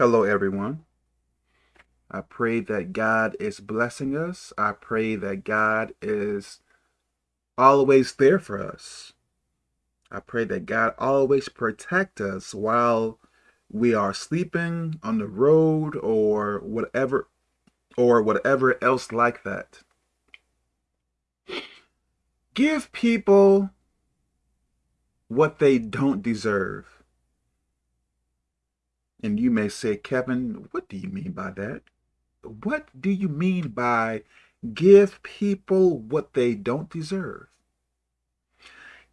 Hello, everyone. I pray that God is blessing us. I pray that God is always there for us. I pray that God always protect us while we are sleeping on the road or whatever or whatever else like that. Give people what they don't deserve. And you may say, Kevin, what do you mean by that? What do you mean by give people what they don't deserve?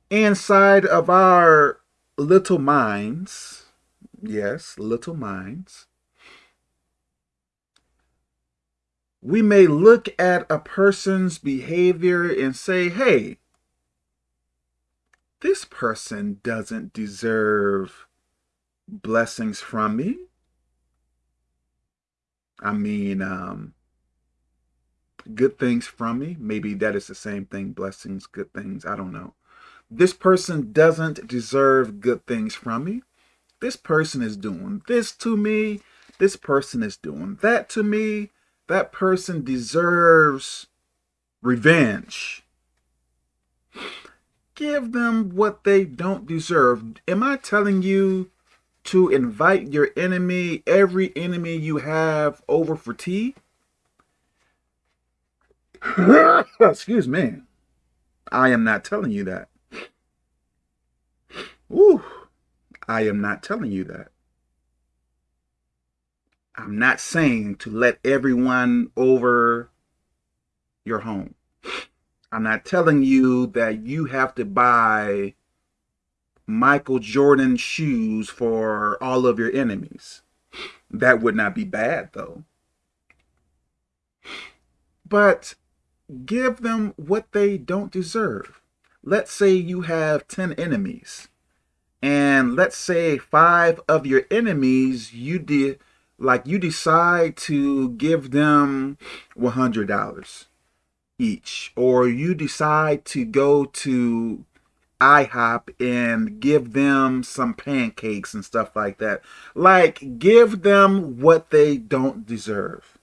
Inside of our little minds, yes, little minds, we may look at a person's behavior and say, hey, this person doesn't deserve blessings from me. I mean, um, good things from me. Maybe that is the same thing, blessings, good things. I don't know. This person doesn't deserve good things from me. This person is doing this to me. This person is doing that to me. That person deserves revenge. Give them what they don't deserve. Am I telling you to invite your enemy, every enemy you have, over for tea? Excuse me. I am not telling you that. Ooh, I am not telling you that. I'm not saying to let everyone over your home. I'm not telling you that you have to buy Michael Jordan shoes for all of your enemies. That would not be bad, though. But give them what they don't deserve. Let's say you have 10 enemies. And let's say five of your enemies, you did like you decide to give them $100 each. Or you decide to go to IHOP and give them some pancakes and stuff like that. Like, give them what they don't deserve.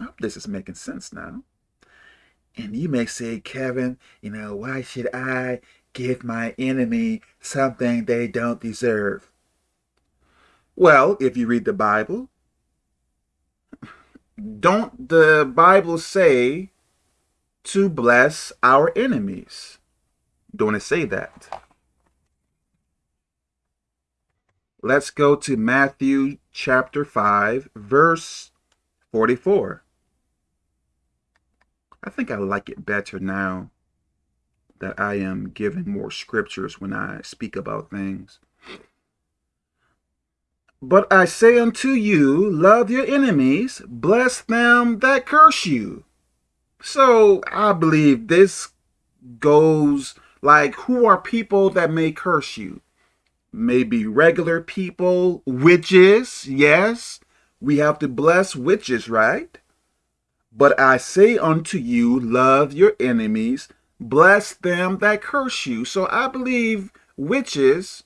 I hope this is making sense now. And you may say, Kevin, you know, why should I give my enemy something they don't deserve? Well, if you read the Bible, don't the Bible say to bless our enemies? Don't it say that? Let's go to Matthew chapter 5, verse 44. I think I like it better now that I am giving more scriptures when I speak about things. But I say unto you, love your enemies, bless them that curse you. So I believe this goes like, who are people that may curse you? Maybe regular people, witches, yes. We have to bless witches, right? But I say unto you, love your enemies, bless them that curse you. So I believe witches,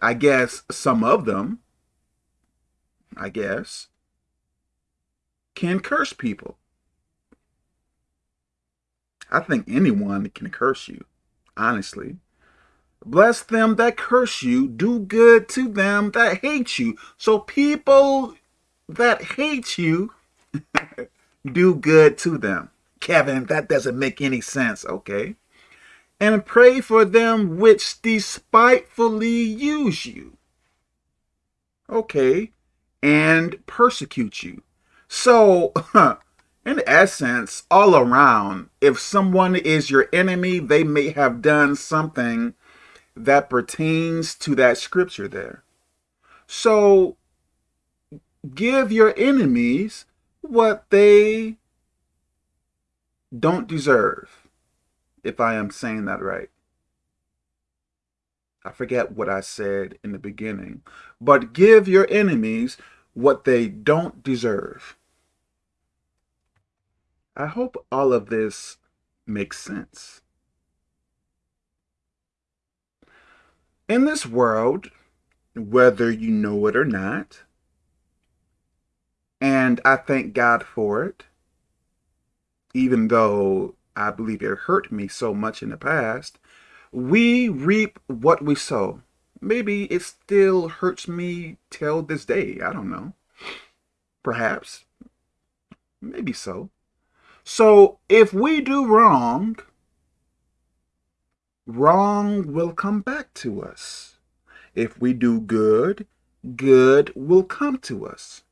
I guess some of them, I guess, can curse people. I think anyone can curse you honestly. Bless them that curse you, do good to them that hate you. So people that hate you, do good to them. Kevin, that doesn't make any sense, okay? And pray for them which despitefully use you. Okay, and persecute you. So, in essence, all around, if someone is your enemy, they may have done something that pertains to that scripture there. So give your enemies what they don't deserve, if I am saying that right. I forget what I said in the beginning, but give your enemies what they don't deserve. I hope all of this makes sense. In this world, whether you know it or not. And I thank God for it, even though I believe it hurt me so much in the past. We reap what we sow. Maybe it still hurts me till this day. I don't know. Perhaps. Maybe so. So if we do wrong, wrong will come back to us. If we do good, good will come to us.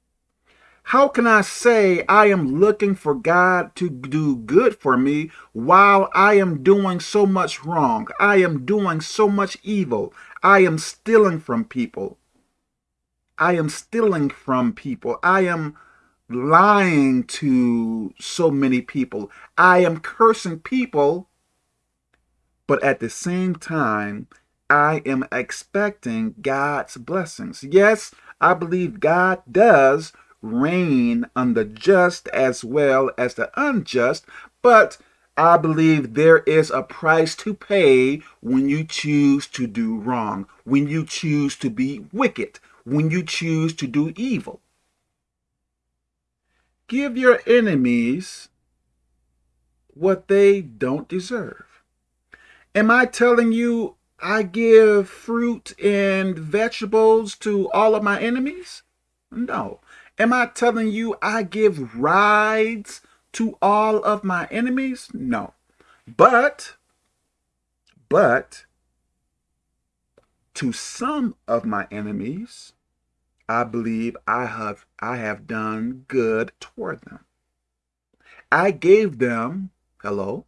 How can I say I am looking for God to do good for me while I am doing so much wrong? I am doing so much evil. I am stealing from people. I am stealing from people. I am lying to so many people. I am cursing people. But at the same time, I am expecting God's blessings. Yes, I believe God does rain on the just as well as the unjust, but I believe there is a price to pay when you choose to do wrong, when you choose to be wicked, when you choose to do evil. Give your enemies what they don't deserve. Am I telling you I give fruit and vegetables to all of my enemies? No. Am I telling you I give rides to all of my enemies? No. But, but, to some of my enemies, I believe I have, I have done good toward them. I gave them, hello,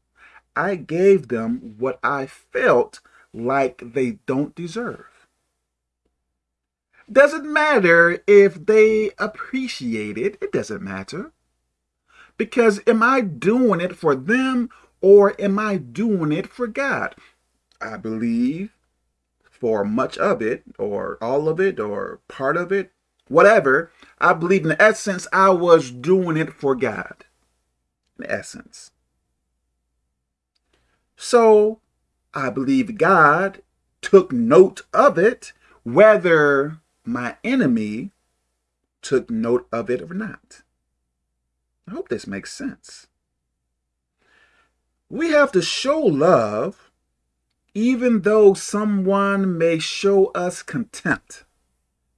I gave them what I felt like they don't deserve. Doesn't matter if they appreciate it. It doesn't matter. Because am I doing it for them or am I doing it for God? I believe for much of it or all of it or part of it, whatever, I believe in essence I was doing it for God. In essence. So I believe God took note of it, whether my enemy took note of it or not. I hope this makes sense. We have to show love even though someone may show us contempt,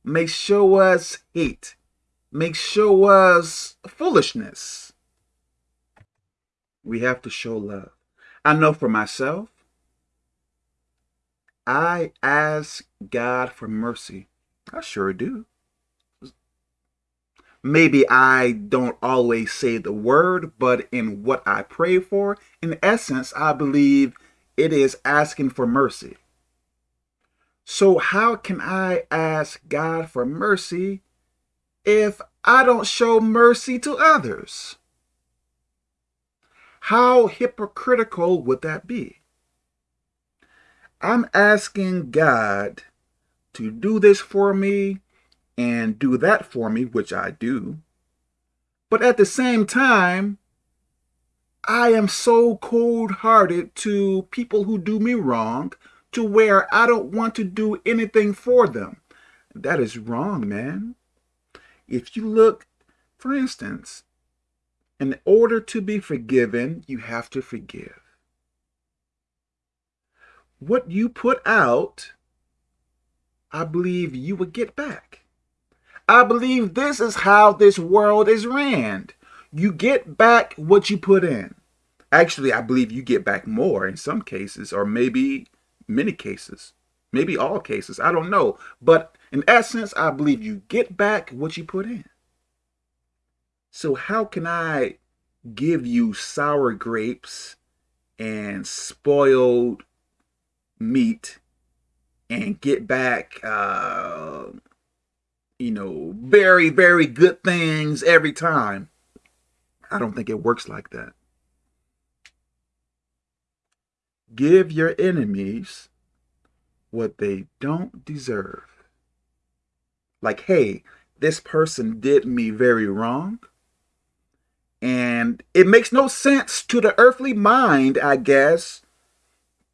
may show us hate, may show us foolishness. We have to show love. I know for myself, I ask God for mercy I sure do. Maybe I don't always say the word, but in what I pray for, in essence, I believe it is asking for mercy. So how can I ask God for mercy if I don't show mercy to others? How hypocritical would that be? I'm asking God to do this for me and do that for me, which I do. But at the same time, I am so cold-hearted to people who do me wrong to where I don't want to do anything for them. That is wrong, man. If you look, for instance, in order to be forgiven, you have to forgive. What you put out I believe you would get back. I believe this is how this world is ran. You get back what you put in. Actually, I believe you get back more in some cases, or maybe many cases, maybe all cases. I don't know. But in essence, I believe you get back what you put in. So how can I give you sour grapes and spoiled meat and get back, uh, you know, very, very good things every time. I don't think it works like that. Give your enemies what they don't deserve. Like, hey, this person did me very wrong. And it makes no sense to the earthly mind, I guess,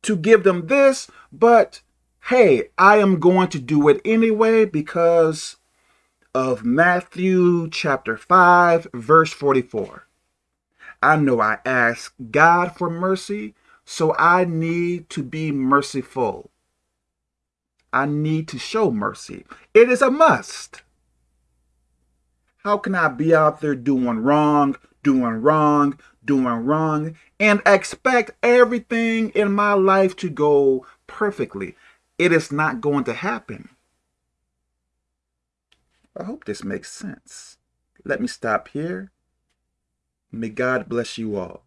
to give them this, but hey, I am going to do it anyway because of Matthew chapter 5, verse 44. I know I ask God for mercy, so I need to be merciful. I need to show mercy. It is a must. How can I be out there doing wrong, doing wrong, doing wrong, and expect everything in my life to go perfectly? It is not going to happen. I hope this makes sense. Let me stop here. May God bless you all.